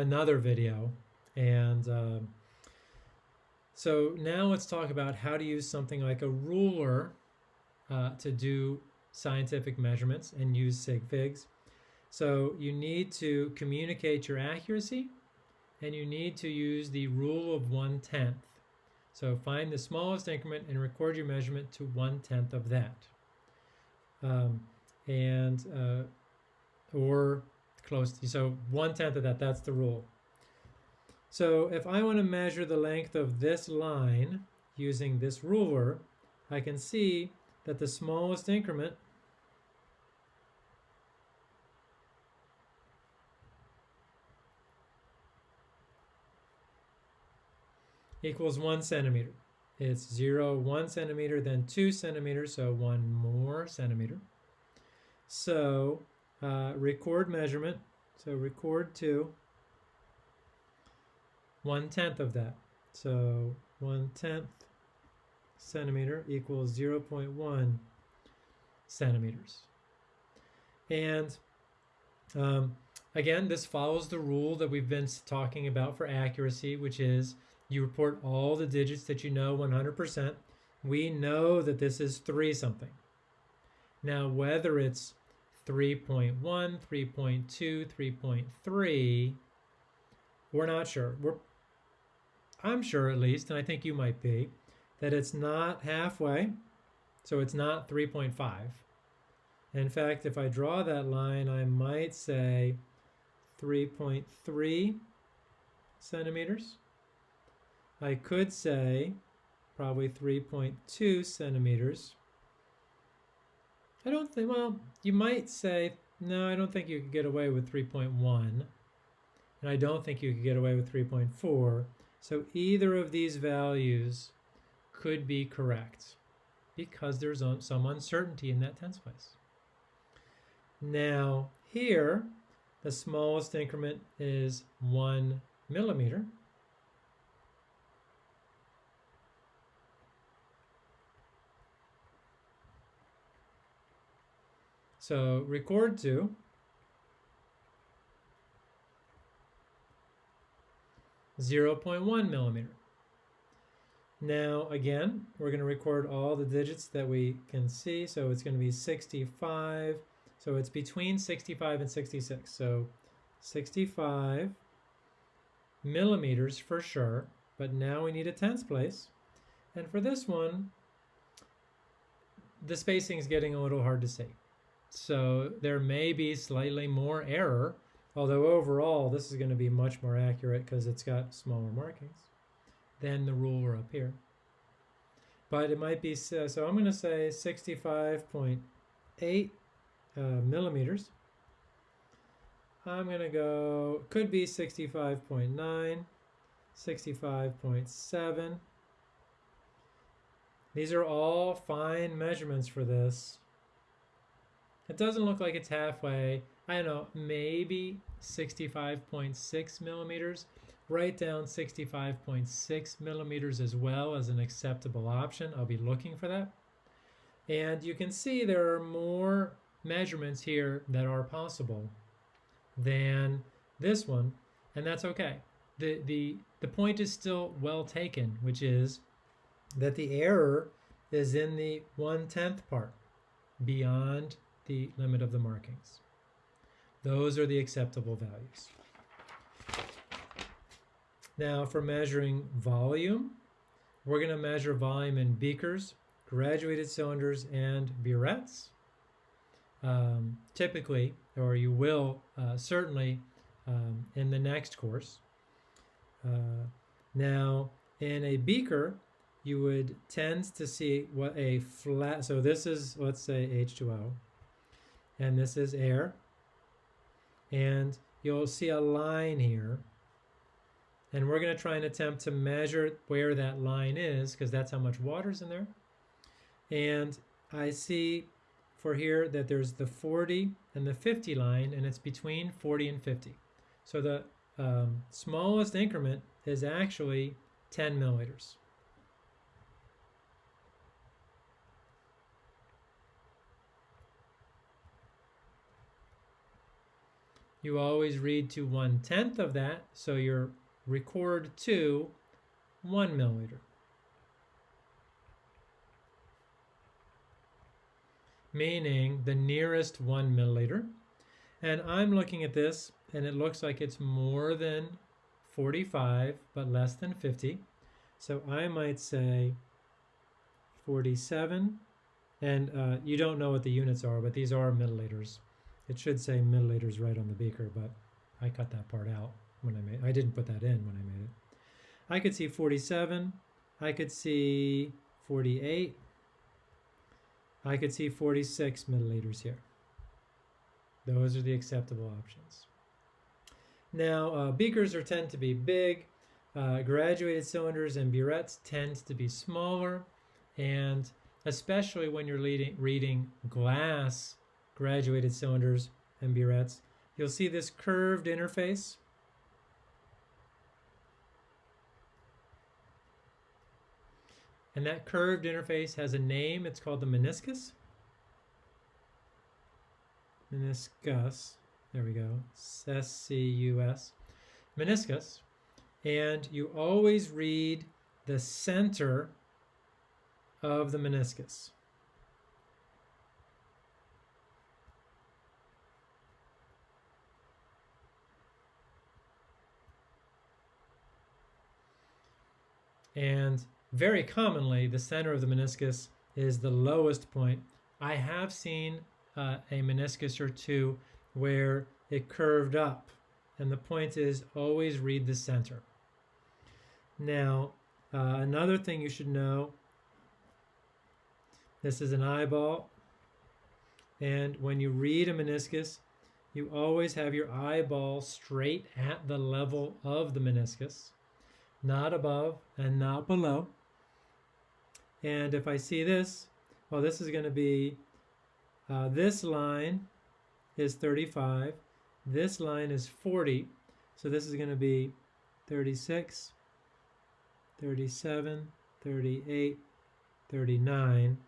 another video. And um, so now let's talk about how to use something like a ruler uh, to do scientific measurements and use sig figs. So you need to communicate your accuracy and you need to use the rule of one-tenth. So find the smallest increment and record your measurement to one-tenth of that. Um, and, uh, or close, to, so one-tenth of that, that's the rule. So if I want to measure the length of this line using this ruler, I can see that the smallest increment equals one centimeter. It's zero, one centimeter, then two centimeters, so one more centimeter. So uh, record measurement, so record two, one tenth of that. So one tenth centimeter equals 0 0.1 centimeters. And um, again, this follows the rule that we've been talking about for accuracy, which is you report all the digits that you know 100%. We know that this is 3 something. Now, whether it's 3.1, 3.2, 3.3, we're not sure. We're, I'm sure at least, and I think you might be, that it's not halfway, so it's not 3.5. In fact, if I draw that line, I might say 3.3 centimeters. I could say probably 3.2 centimeters. I don't think, well, you might say, no, I don't think you could get away with 3.1. And I don't think you could get away with 3.4. So either of these values could be correct because there's some uncertainty in that tenths place. Now here, the smallest increment is one millimeter. So record to zero point one millimeter. Now again, we're going to record all the digits that we can see. So it's going to be 65. So it's between 65 and 66. So 65 millimeters for sure. But now we need a tenths place. And for this one, the spacing is getting a little hard to see. So there may be slightly more error, although overall this is going to be much more accurate because it's got smaller markings than the ruler up here. But it might be, so I'm going to say 65.8 uh, millimeters. I'm going to go, could be 65.9, 65.7. These are all fine measurements for this. It doesn't look like it's halfway. I don't know, maybe 65.6 millimeters. Write down 65.6 millimeters as well as an acceptable option. I'll be looking for that. And you can see there are more measurements here that are possible than this one, and that's okay. The, the, the point is still well taken, which is that the error is in the one-tenth part, beyond the limit of the markings. Those are the acceptable values. Now for measuring volume, we're going to measure volume in beakers, graduated cylinders, and burettes. Um, typically, or you will uh, certainly um, in the next course. Uh, now, in a beaker, you would tend to see what a flat, so this is, let's say H2O, and this is air. And you'll see a line here. And we're going to try and attempt to measure where that line is because that's how much water's in there. And I see for here that there's the 40 and the 50 line and it's between 40 and 50. So the um, smallest increment is actually 10 milliliters. You always read to one tenth of that, so your record to one milliliter. Meaning the nearest one milliliter. And I'm looking at this and it looks like it's more than 45 but less than 50. So I might say 47 and uh, you don't know what the units are, but these are milliliters. It should say milliliters right on the beaker, but I cut that part out when I made I didn't put that in when I made it. I could see 47. I could see 48. I could see 46 milliliters here. Those are the acceptable options. Now, uh, beakers are tend to be big. Uh, graduated cylinders and burettes tend to be smaller. And especially when you're leading, reading glass graduated cylinders and burettes, you'll see this curved interface. And that curved interface has a name. It's called the meniscus. Meniscus. There we go. S-C-U-S. Meniscus. And you always read the center of the meniscus. And very commonly, the center of the meniscus is the lowest point. I have seen uh, a meniscus or two where it curved up, and the point is always read the center. Now, uh, another thing you should know, this is an eyeball, and when you read a meniscus, you always have your eyeball straight at the level of the meniscus, not above and not below. And if I see this, well, this is going to be, uh, this line is 35. This line is 40. So this is going to be 36, 37, 38, 39.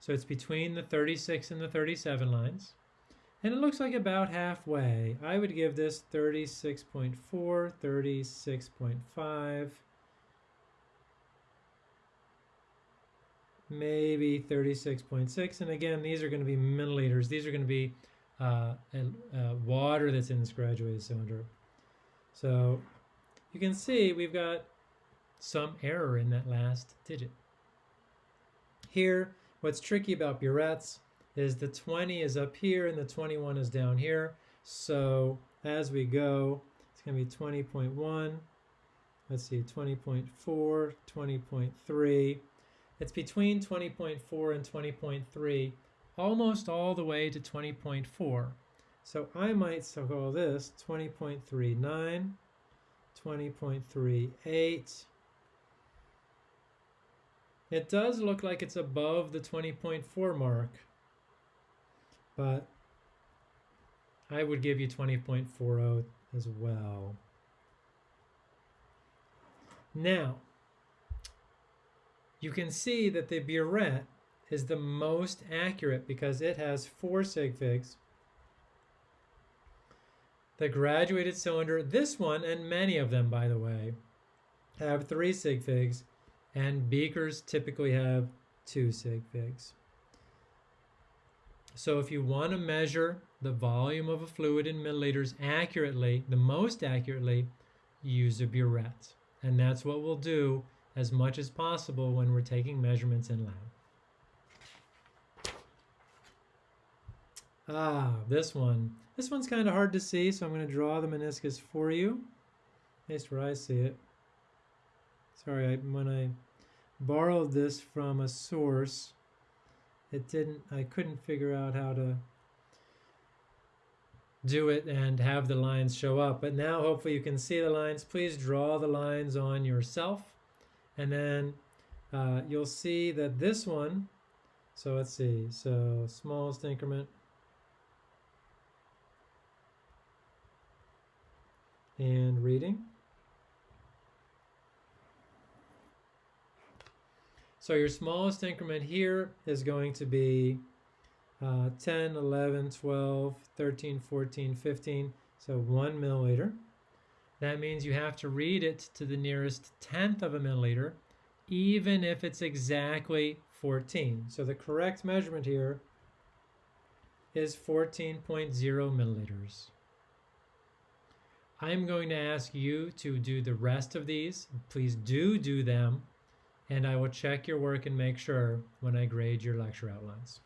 So it's between the 36 and the 37 lines. And it looks like about halfway. I would give this 36.4, 36.5, maybe 36.6. And again, these are going to be milliliters. These are going to be uh, uh, water that's in this graduated cylinder. So you can see we've got some error in that last digit. Here, what's tricky about burettes is the 20 is up here and the 21 is down here. So as we go, it's going to be 20.1, let's see, 20.4, 20.3, it's between 20.4 and 20.3, almost all the way to 20.4. So I might call this 20.39, 20.38. It does look like it's above the 20.4 mark, but I would give you 20.40 as well. Now, you can see that the burette is the most accurate because it has four sig figs. The graduated cylinder, this one and many of them by the way, have three sig figs and beakers typically have two sig figs. So if you want to measure the volume of a fluid in milliliters accurately, the most accurately, use a burette. And that's what we'll do as much as possible when we're taking measurements in lab. Ah, this one. This one's kind of hard to see, so I'm going to draw the meniscus for you. At least where I see it. Sorry, I, when I borrowed this from a source, it didn't, I couldn't figure out how to do it and have the lines show up. But now hopefully you can see the lines. Please draw the lines on yourself. And then uh, you'll see that this one, so let's see, so smallest increment, and reading. So your smallest increment here is going to be uh, 10, 11, 12, 13, 14, 15. So one milliliter. That means you have to read it to the nearest tenth of a milliliter, even if it's exactly 14. So the correct measurement here is 14.0 milliliters. I'm going to ask you to do the rest of these. Please do do them, and I will check your work and make sure when I grade your lecture outlines.